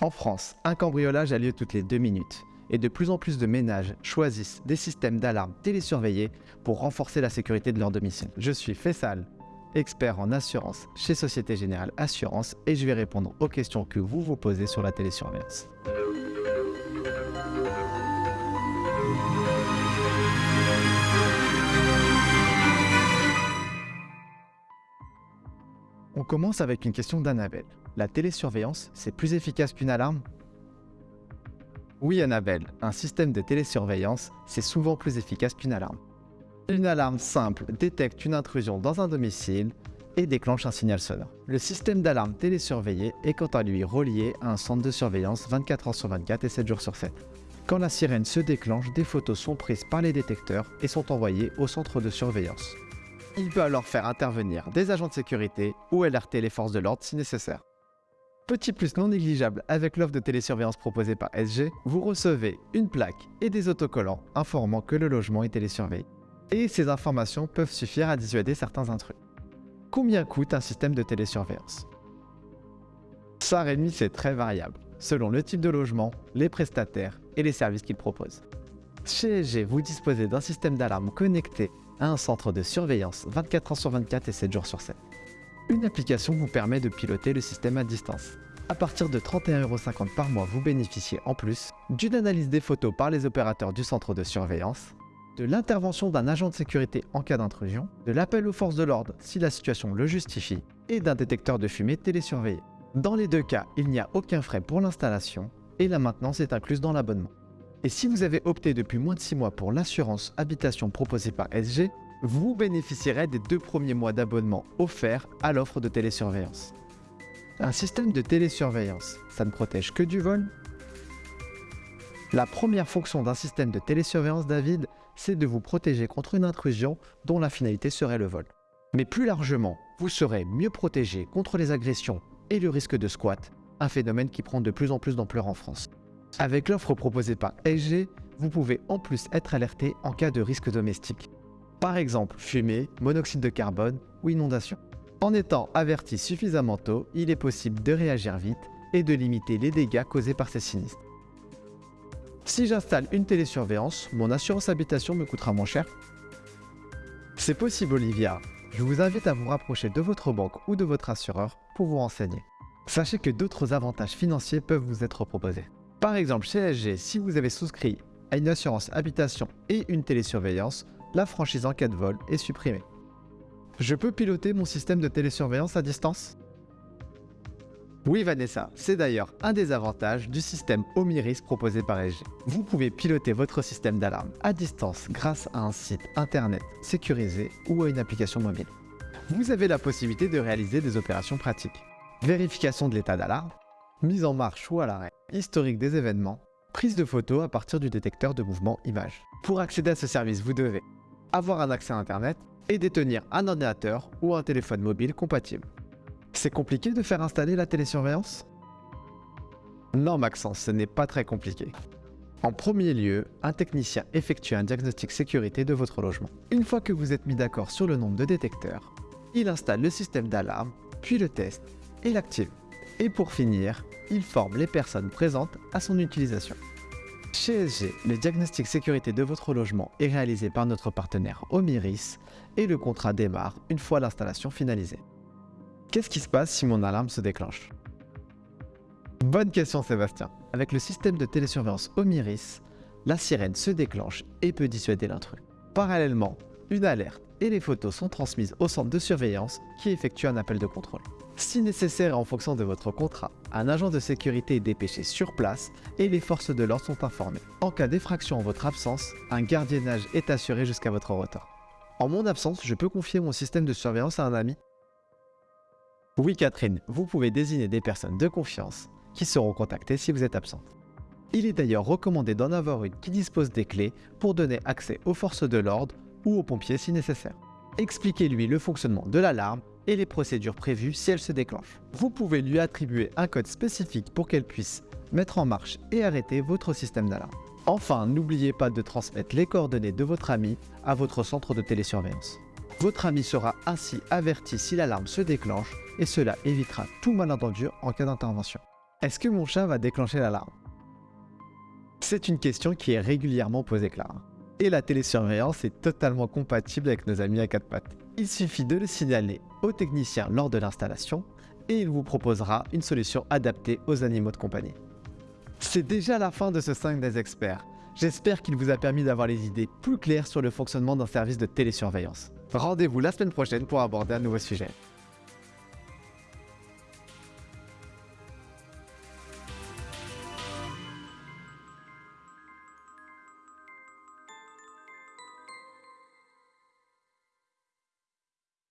En France, un cambriolage a lieu toutes les deux minutes et de plus en plus de ménages choisissent des systèmes d'alarme télésurveillés pour renforcer la sécurité de leur domicile. Je suis Fessal, expert en assurance chez Société Générale Assurance et je vais répondre aux questions que vous vous posez sur la télésurveillance. On commence avec une question d'Annabelle. La télésurveillance, c'est plus efficace qu'une alarme? Oui Annabelle, un système de télésurveillance, c'est souvent plus efficace qu'une alarme. Une alarme simple détecte une intrusion dans un domicile et déclenche un signal sonore. Le système d'alarme télésurveillé est quant à lui relié à un centre de surveillance 24 h sur 24 et 7 jours sur 7. Quand la sirène se déclenche, des photos sont prises par les détecteurs et sont envoyées au centre de surveillance. Il peut alors faire intervenir des agents de sécurité ou alerter les forces de l'ordre si nécessaire. Petit plus non négligeable avec l'offre de télésurveillance proposée par SG, vous recevez une plaque et des autocollants informant que le logement est télésurveillé. Et ces informations peuvent suffire à dissuader certains intrus. Combien coûte un système de télésurveillance? Ça Rémi c'est très variable, selon le type de logement, les prestataires et les services qu'ils proposent. Chez SG, vous disposez d'un système d'alarme connecté à un centre de surveillance 24 h sur 24 et 7 jours sur 7. Une application vous permet de piloter le système à distance. À partir de 31,50€ par mois, vous bénéficiez en plus d'une analyse des photos par les opérateurs du centre de surveillance, de l'intervention d'un agent de sécurité en cas d'intrusion, de l'appel aux forces de l'ordre si la situation le justifie, et d'un détecteur de fumée télésurveillé. Dans les deux cas, il n'y a aucun frais pour l'installation et la maintenance est incluse dans l'abonnement. Et si vous avez opté depuis moins de 6 mois pour l'assurance habitation proposée par SG, vous bénéficierez des deux premiers mois d'abonnement offerts à l'offre de télésurveillance. Un système de télésurveillance, ça ne protège que du vol La première fonction d'un système de télésurveillance, David, c'est de vous protéger contre une intrusion dont la finalité serait le vol. Mais plus largement, vous serez mieux protégé contre les agressions et le risque de squat, un phénomène qui prend de plus en plus d'ampleur en France. Avec l'offre proposée par SG, vous pouvez en plus être alerté en cas de risque domestique. Par exemple, fumée, monoxyde de carbone ou inondation. En étant averti suffisamment tôt, il est possible de réagir vite et de limiter les dégâts causés par ces sinistres. Si j'installe une télésurveillance, mon assurance habitation me coûtera moins cher C'est possible Olivia. Je vous invite à vous rapprocher de votre banque ou de votre assureur pour vous renseigner. Sachez que d'autres avantages financiers peuvent vous être proposés. Par exemple, chez SG, si vous avez souscrit à une assurance habitation et une télésurveillance, la franchise en cas de vol est supprimée. Je peux piloter mon système de télésurveillance à distance Oui Vanessa, c'est d'ailleurs un des avantages du système Omiris proposé par SG. Vous pouvez piloter votre système d'alarme à distance grâce à un site internet sécurisé ou à une application mobile. Vous avez la possibilité de réaliser des opérations pratiques. Vérification de l'état d'alarme, mise en marche ou à l'arrêt, historique des événements, prise de photos à partir du détecteur de mouvement image. Pour accéder à ce service, vous devez avoir un accès à Internet et détenir un ordinateur ou un téléphone mobile compatible. C'est compliqué de faire installer la télésurveillance? Non Maxence, ce n'est pas très compliqué. En premier lieu, un technicien effectue un diagnostic sécurité de votre logement. Une fois que vous êtes mis d'accord sur le nombre de détecteurs, il installe le système d'alarme, puis le teste et l'active. Et pour finir, il forme les personnes présentes à son utilisation. Chez le diagnostic sécurité de votre logement est réalisé par notre partenaire Omiris et le contrat démarre une fois l'installation finalisée. Qu'est-ce qui se passe si mon alarme se déclenche? Bonne question Sébastien. Avec le système de télésurveillance Omiris, la sirène se déclenche et peut dissuader l'intrus. Parallèlement, une alerte et les photos sont transmises au centre de surveillance qui effectue un appel de contrôle. Si nécessaire et en fonction de votre contrat, un agent de sécurité est dépêché sur place et les forces de l'ordre sont informées. En cas d'effraction en votre absence, un gardiennage est assuré jusqu'à votre retour. En mon absence, je peux confier mon système de surveillance à un ami Oui Catherine, vous pouvez désigner des personnes de confiance qui seront contactées si vous êtes absente. Il est d'ailleurs recommandé d'en avoir une qui dispose des clés pour donner accès aux forces de l'ordre ou aux pompiers si nécessaire. Expliquez-lui le fonctionnement de l'alarme et les procédures prévues si elle se déclenche. Vous pouvez lui attribuer un code spécifique pour qu'elle puisse mettre en marche et arrêter votre système d'alarme. Enfin, n'oubliez pas de transmettre les coordonnées de votre ami à votre centre de télésurveillance. Votre ami sera ainsi averti si l'alarme se déclenche et cela évitera tout malentendu en cas d'intervention. Est-ce que mon chat va déclencher l'alarme? C'est une question qui est régulièrement posée, Clara. Et la télésurveillance est totalement compatible avec nos amis à quatre pattes. Il suffit de le signaler au technicien lors de l'installation et il vous proposera une solution adaptée aux animaux de compagnie. C'est déjà la fin de ce 5 des experts. J'espère qu'il vous a permis d'avoir les idées plus claires sur le fonctionnement d'un service de télésurveillance. Rendez-vous la semaine prochaine pour aborder un nouveau sujet.